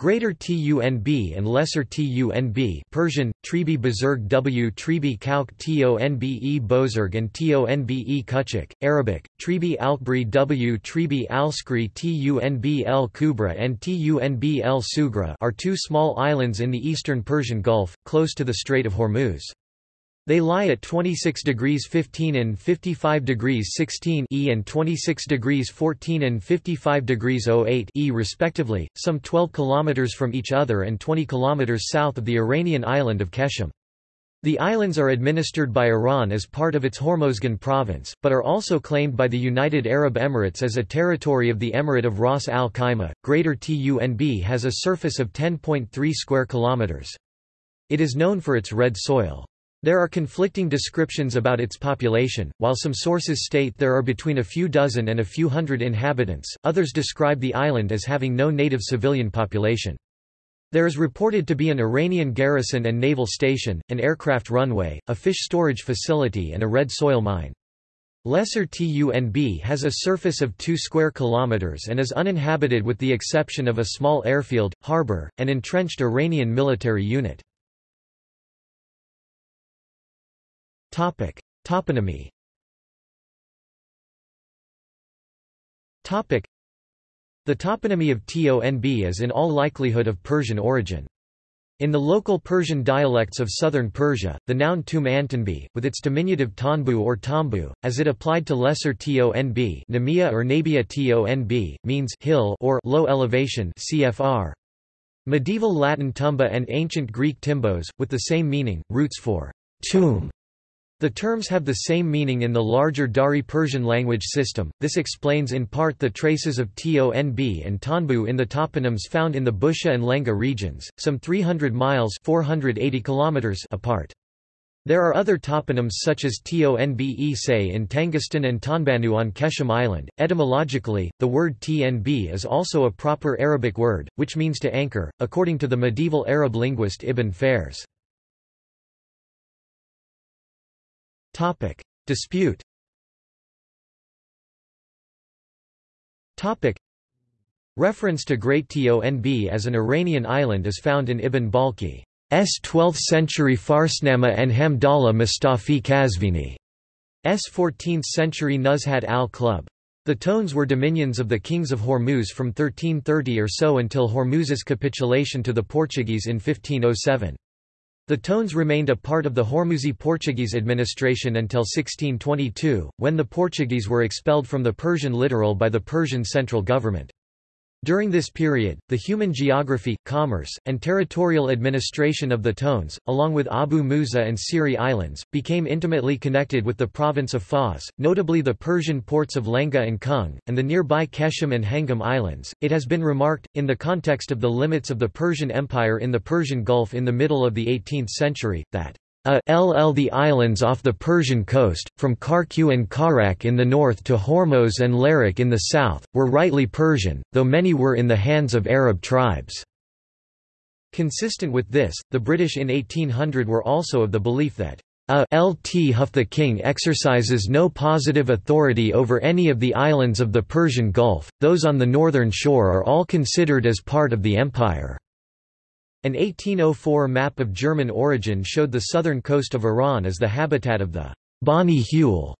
Greater Tunb and Lesser Tunb Persian, Tribi Buzurg w Tribi Kauk Tonbe Bozorg and Tonbe Kuchik, Arabic, Tribi Alkbri w Tribi Alskri Tunb el Kubra and Tunb el Sugra are two small islands in the eastern Persian Gulf, close to the Strait of Hormuz. They lie at 26 degrees 15 and 55 degrees 16 E and 26 degrees 14 and 55 degrees 08 E respectively, some 12 kilometers from each other and 20 kilometers south of the Iranian island of Qeshm. The islands are administered by Iran as part of its Hormozgan province, but are also claimed by the United Arab Emirates as a territory of the Emirate of Ras Al Khaimah. Greater Tunb has a surface of 10.3 square kilometers. It is known for its red soil. There are conflicting descriptions about its population, while some sources state there are between a few dozen and a few hundred inhabitants, others describe the island as having no native civilian population. There is reported to be an Iranian garrison and naval station, an aircraft runway, a fish storage facility and a red soil mine. Lesser Tunb has a surface of 2 square kilometers and is uninhabited with the exception of a small airfield, harbor, and entrenched Iranian military unit. Topic: Toponymy. Topic: The toponymy of Tonb is in all likelihood of Persian origin. In the local Persian dialects of southern Persia, the noun tum with its diminutive tonbu or tombu, as it applied to lesser tonb Nemia or Nabia tonb, means hill or low elevation cfr. Medieval Latin tumba and ancient Greek timbos, with the same meaning, roots for tomb the terms have the same meaning in the larger Dari Persian language system. This explains in part the traces of Tonb and Tanbu in the toponyms found in the Bushehr and Lenga regions, some 300 miles (480 kilometers) apart. There are other toponyms such as Tonbe say in Tangistan and Tanbanu on Qeshm Island. Etymologically, the word Tnb is also a proper Arabic word, which means to anchor, according to the medieval Arab linguist Ibn Faris. Topic. Dispute Topic. Reference to Great Tonb as an Iranian island is found in Ibn Balkhi's 12th-century Farsnama and Hamdallah Mustafi Kazvini's 14th-century Nuzhat al-Qulub. The Tones were dominions of the kings of Hormuz from 1330 or so until Hormuz's capitulation to the Portuguese in 1507. The Tones remained a part of the Hormuzi Portuguese administration until 1622, when the Portuguese were expelled from the Persian littoral by the Persian central government. During this period, the human geography, commerce, and territorial administration of the Tones, along with Abu Musa and Siri Islands, became intimately connected with the province of Fars, notably the Persian ports of Lenga and Kung, and the nearby Qeshm and Hangam Islands. It has been remarked, in the context of the limits of the Persian Empire in the Persian Gulf in the middle of the 18th century, that a ll the islands off the Persian coast, from Karku and Karak in the north to Hormuz and Larak in the south, were rightly Persian, though many were in the hands of Arab tribes. Consistent with this, the British in 1800 were also of the belief that a lt Huff the king exercises no positive authority over any of the islands of the Persian Gulf, those on the northern shore are all considered as part of the empire. An 1804 map of German origin showed the southern coast of Iran as the habitat of the Bani Huel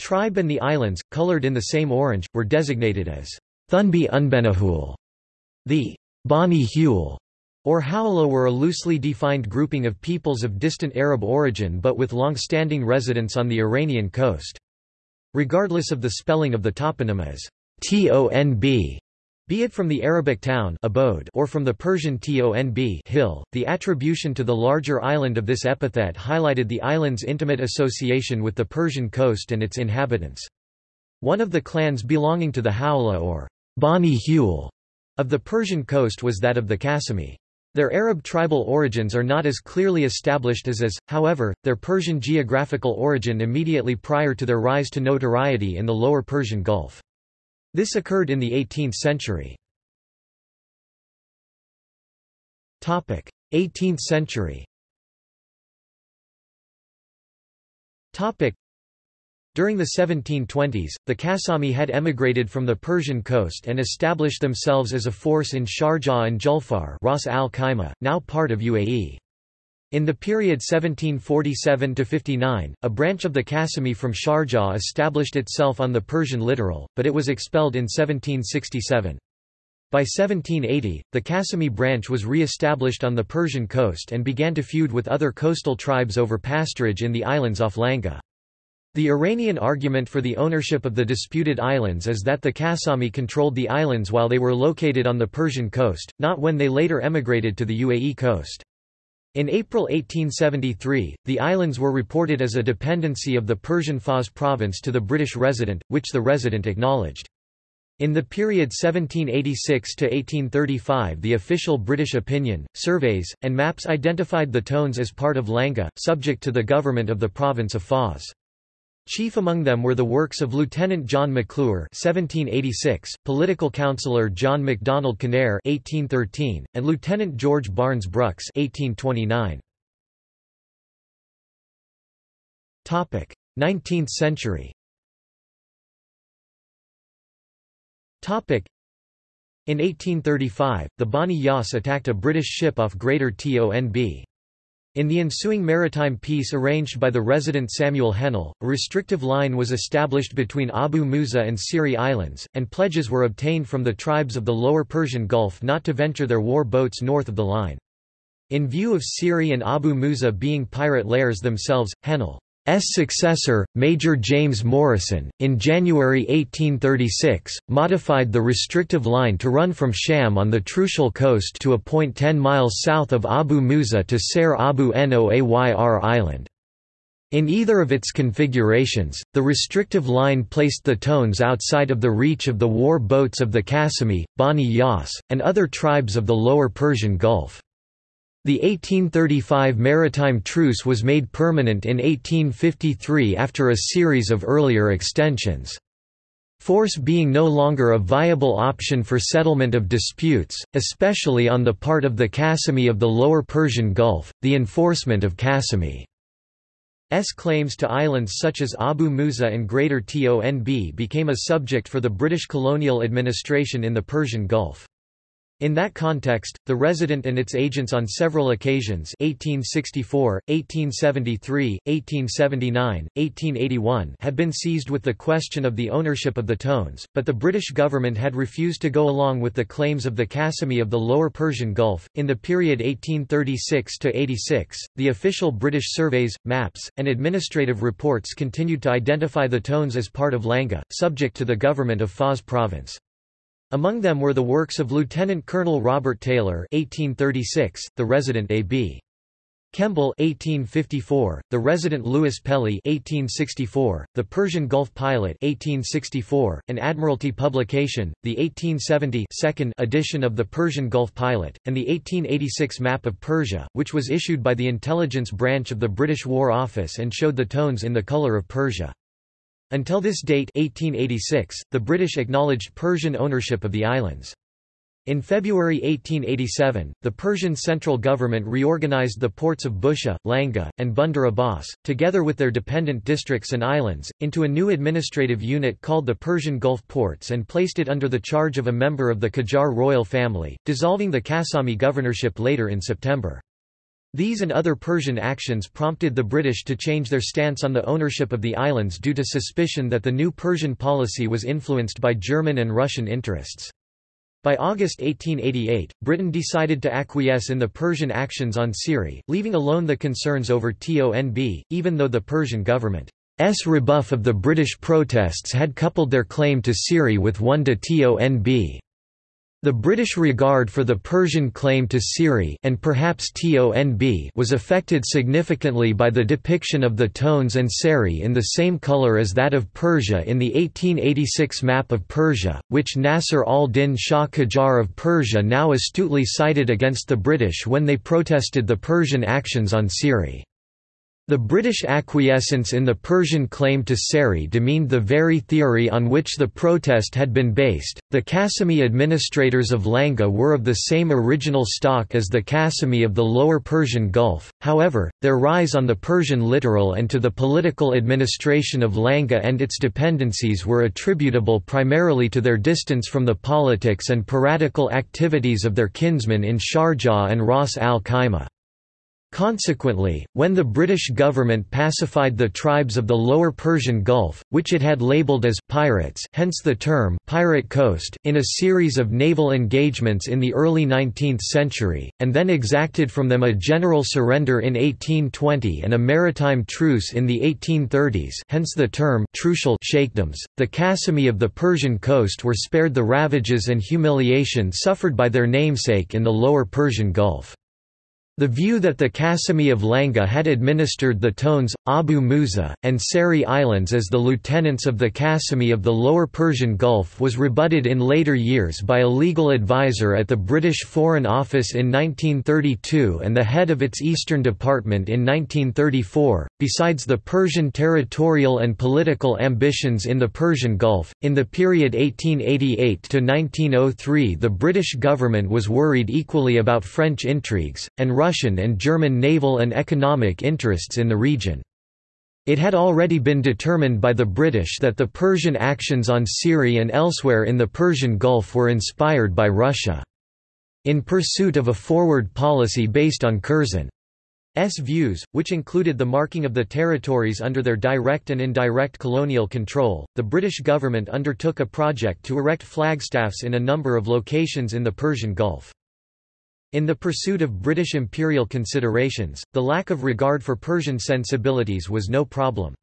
tribe and the islands, colored in the same orange, were designated as Thunbi Unbenahul. The Bani Huel or Hawla were a loosely defined grouping of peoples of distant Arab origin but with long-standing residence on the Iranian coast. Regardless of the spelling of the toponym as Tonb, be it from the Arabic town abode or from the Persian tonb hill, the attribution to the larger island of this epithet highlighted the island's intimate association with the Persian coast and its inhabitants. One of the clans belonging to the Hawla or Bani Huel of the Persian coast was that of the Qasimi. Their Arab tribal origins are not as clearly established as as, however, their Persian geographical origin immediately prior to their rise to notoriety in the lower Persian Gulf. This occurred in the 18th century. 18th century During the 1720s, the Qasimi had emigrated from the Persian coast and established themselves as a force in Sharjah and Julfar Ras al now part of UAE. In the period 1747–59, a branch of the Qasimi from Sharjah established itself on the Persian littoral, but it was expelled in 1767. By 1780, the Qasimi branch was re-established on the Persian coast and began to feud with other coastal tribes over pasturage in the islands off Langa. The Iranian argument for the ownership of the disputed islands is that the Qasimi controlled the islands while they were located on the Persian coast, not when they later emigrated to the UAE coast. In April 1873, the islands were reported as a dependency of the Persian Fars province to the British resident, which the resident acknowledged. In the period 1786 to 1835 the official British opinion, surveys, and maps identified the Tones as part of Langa, subject to the government of the province of Fars. Chief among them were the works of Lieutenant John McClure (1786), political councillor John MacDonald Kinnair (1813), and Lieutenant George Barnes Brooks (1829). Topic: 19th century. Topic: In 1835, the Bani Yas attacked a British ship off Greater Tonb. In the ensuing maritime peace arranged by the resident Samuel Hennell, a restrictive line was established between Abu Musa and Siri Islands, and pledges were obtained from the tribes of the lower Persian Gulf not to venture their war boats north of the line. In view of Siri and Abu Musa being pirate lairs themselves, Hennell S. successor, Major James Morrison, in January 1836, modified the restrictive line to run from Sham on the Trucial coast to a point 10 miles south of Abu Musa to Ser Abu Noayr Island. In either of its configurations, the restrictive line placed the Tones outside of the reach of the war boats of the Qasimi, Bani Yas, and other tribes of the lower Persian Gulf. The 1835 maritime truce was made permanent in 1853 after a series of earlier extensions. Force being no longer a viable option for settlement of disputes, especially on the part of the Qasimi of the lower Persian Gulf, the enforcement of Qasimi's claims to islands such as Abu Musa and Greater Tonb became a subject for the British colonial administration in the Persian Gulf. In that context, the resident and its agents on several occasions 1864, 1873, 1879, 1881 had been seized with the question of the ownership of the Tones, but the British government had refused to go along with the claims of the Qasimi of the Lower Persian Gulf. In the period 1836 to 86, the official British surveys, maps, and administrative reports continued to identify the Tones as part of Langa, subject to the government of Fars province. Among them were the works of Lieutenant Colonel Robert Taylor (1836), the resident A.B. Kemball (1854), the resident Louis Pelly (1864), the Persian Gulf Pilot (1864), an Admiralty publication, the 1870 second edition of the Persian Gulf Pilot, and the 1886 map of Persia, which was issued by the intelligence branch of the British War Office and showed the tones in the colour of Persia. Until this date 1886, the British acknowledged Persian ownership of the islands. In February 1887, the Persian central government reorganized the ports of Bushehr, Langa, and Bandar Abbas, together with their dependent districts and islands, into a new administrative unit called the Persian Gulf Ports and placed it under the charge of a member of the Qajar royal family, dissolving the Qasimi governorship later in September. These and other Persian actions prompted the British to change their stance on the ownership of the islands due to suspicion that the new Persian policy was influenced by German and Russian interests. By August 1888, Britain decided to acquiesce in the Persian actions on Siri, leaving alone the concerns over TONB, even though the Persian government's rebuff of the British protests had coupled their claim to Siri with one to TONB. The British regard for the Persian claim to Siri and perhaps TONB was affected significantly by the depiction of the tones and seri in the same colour as that of Persia in the 1886 map of Persia, which Nasser al-Din Shah Qajar of Persia now astutely cited against the British when they protested the Persian actions on Siri. The British acquiescence in the Persian claim to Seri demeaned the very theory on which the protest had been based. The Qasimi administrators of Langa were of the same original stock as the Qasimi of the Lower Persian Gulf, however, their rise on the Persian littoral and to the political administration of Langa and its dependencies were attributable primarily to their distance from the politics and piratical activities of their kinsmen in Sharjah and Ras al Khaimah. Consequently, when the British government pacified the tribes of the lower Persian Gulf, which it had labelled as «pirates» hence the term «pirate coast» in a series of naval engagements in the early 19th century, and then exacted from them a general surrender in 1820 and a maritime truce in the 1830s hence the term trucial sheikdoms, the Qasimi of the Persian coast were spared the ravages and humiliation suffered by their namesake in the lower Persian Gulf. The view that the Qasimi of Langa had administered the Tones, Abu Musa, and Seri Islands as the lieutenants of the Qasimi of the Lower Persian Gulf was rebutted in later years by a legal advisor at the British Foreign Office in 1932 and the head of its Eastern Department in 1934. Besides the Persian territorial and political ambitions in the Persian Gulf, in the period 1888 to 1903 the British government was worried equally about French intrigues, and Russian and German naval and economic interests in the region. It had already been determined by the British that the Persian actions on Siri and elsewhere in the Persian Gulf were inspired by Russia. In pursuit of a forward policy based on Curzon's views, which included the marking of the territories under their direct and indirect colonial control, the British government undertook a project to erect flagstaffs in a number of locations in the Persian Gulf. In the pursuit of British imperial considerations, the lack of regard for Persian sensibilities was no problem.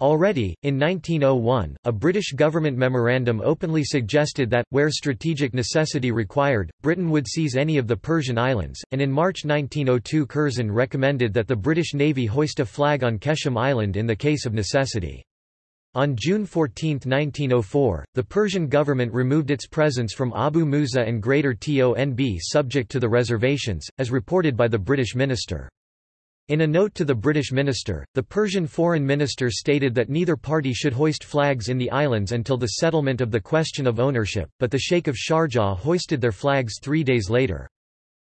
Already, in 1901, a British government memorandum openly suggested that, where strategic necessity required, Britain would seize any of the Persian islands, and in March 1902 Curzon recommended that the British Navy hoist a flag on Qeshm Island in the case of necessity. On June 14, 1904, the Persian government removed its presence from Abu Musa and Greater Tonb subject to the reservations, as reported by the British minister. In a note to the British minister, the Persian foreign minister stated that neither party should hoist flags in the islands until the settlement of the question of ownership, but the Sheikh of Sharjah hoisted their flags three days later.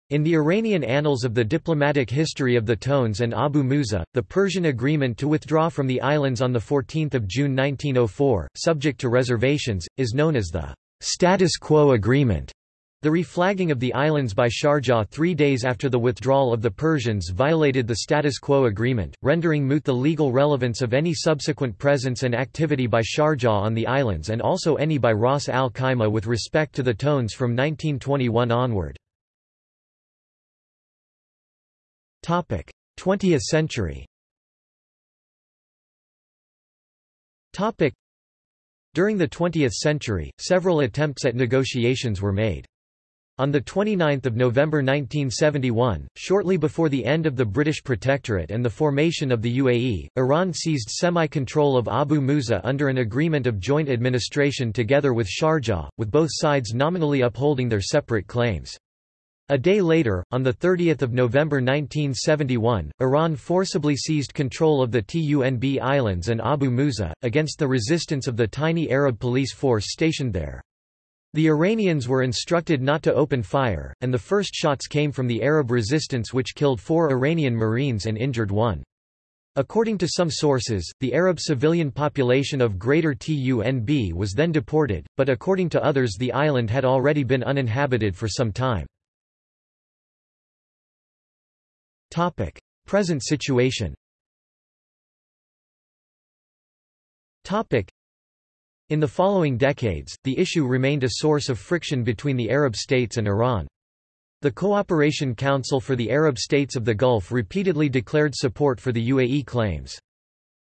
In the Iranian annals of the diplomatic history of the Tones and Abu Musa, the Persian agreement to withdraw from the islands on 14 June 1904, subject to reservations, is known as the «status quo agreement». The reflagging of the islands by Sharjah three days after the withdrawal of the Persians violated the status quo agreement, rendering moot the legal relevance of any subsequent presence and activity by Sharjah on the islands and also any by Ras al Khaimah with respect to the Tones from 1921 onward. 20th century During the 20th century, several attempts at negotiations were made. On 29 November 1971, shortly before the end of the British Protectorate and the formation of the UAE, Iran seized semi-control of Abu Musa under an agreement of joint administration together with Sharjah, with both sides nominally upholding their separate claims. A day later, on 30 November 1971, Iran forcibly seized control of the Tunb Islands and Abu Musa, against the resistance of the tiny Arab police force stationed there. The Iranians were instructed not to open fire, and the first shots came from the Arab resistance which killed four Iranian Marines and injured one. According to some sources, the Arab civilian population of Greater Tunb was then deported, but according to others the island had already been uninhabited for some time. Topic: Present situation. Topic: In the following decades, the issue remained a source of friction between the Arab states and Iran. The Cooperation Council for the Arab States of the Gulf repeatedly declared support for the UAE claims.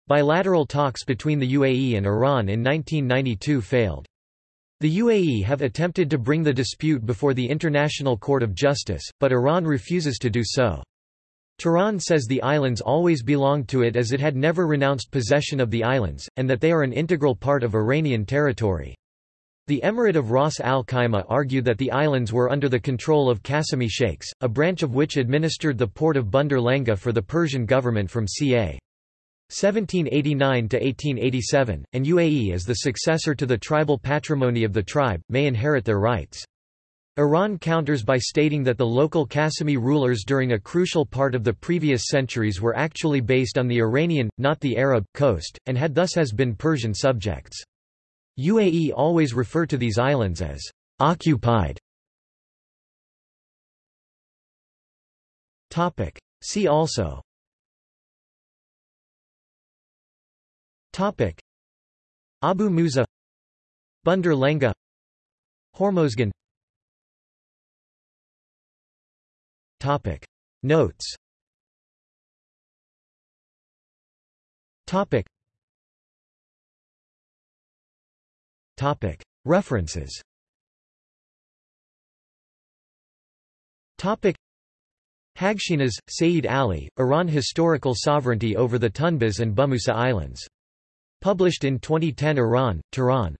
Bilateral talks between the UAE and Iran in 1992 failed. The UAE have attempted to bring the dispute before the International Court of Justice, but Iran refuses to do so. Tehran says the islands always belonged to it as it had never renounced possession of the islands, and that they are an integral part of Iranian territory. The Emirate of Ras Al Khaimah argued that the islands were under the control of Qasimi sheikhs, a branch of which administered the port of Bandar Lenga for the Persian government from ca. 1789 to 1887, and UAE as the successor to the tribal patrimony of the tribe, may inherit their rights. Iran counters by stating that the local Qasimi rulers during a crucial part of the previous centuries were actually based on the Iranian, not the Arab, coast, and had thus has been Persian subjects. UAE always refer to these islands as occupied. See also. Topic. Abu Musa. Bandar Lenga Hormozgan Topic. Notes. Topic. Topic. References. Topic. Haghshinas, Saeed Ali, Iran Historical Sovereignty over the Tunbas and Bumusa Islands. Published in 2010 Iran, Tehran,